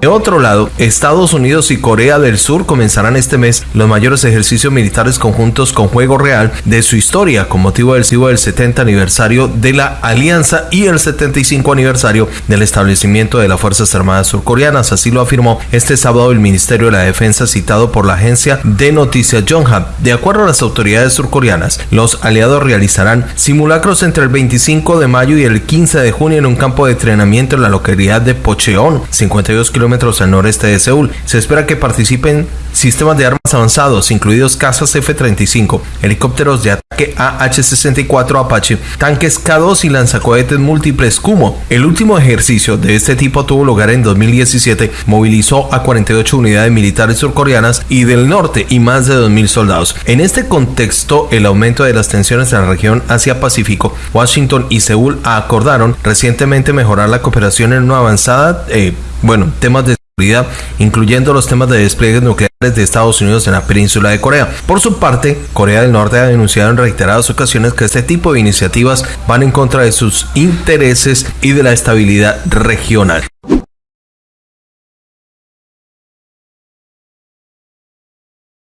De otro lado, Estados Unidos y Corea del Sur comenzarán este mes los mayores ejercicios militares conjuntos con juego real de su historia con motivo del del 70 aniversario de la alianza y el 75 aniversario del establecimiento de las Fuerzas Armadas surcoreanas. Así lo afirmó este sábado el Ministerio de la Defensa citado por la agencia de noticias Yonhap. De acuerdo a las autoridades surcoreanas, los aliados realizarán simulacros entre el 25 de mayo y el 15 de junio en un campo de entrenamiento en la localidad de Pocheon, 52 kilómetros al noreste de Seúl. Se espera que participen sistemas de armas avanzados, incluidos cazas F-35, helicópteros de ataque AH-64 Apache, tanques K-2 y lanzacohetes múltiples Kumo. El último ejercicio de este tipo tuvo lugar en 2017, movilizó a 48 unidades militares surcoreanas y del norte y más de 2.000 soldados. En este contexto, el aumento de las tensiones en la región Asia-Pacífico, Washington y Seúl acordaron recientemente mejorar la cooperación en una avanzada eh, bueno, seguridad, incluyendo los temas de despliegues nucleares de Estados Unidos en la península de Corea. Por su parte, Corea del Norte ha denunciado en reiteradas ocasiones que este tipo de iniciativas van en contra de sus intereses y de la estabilidad regional.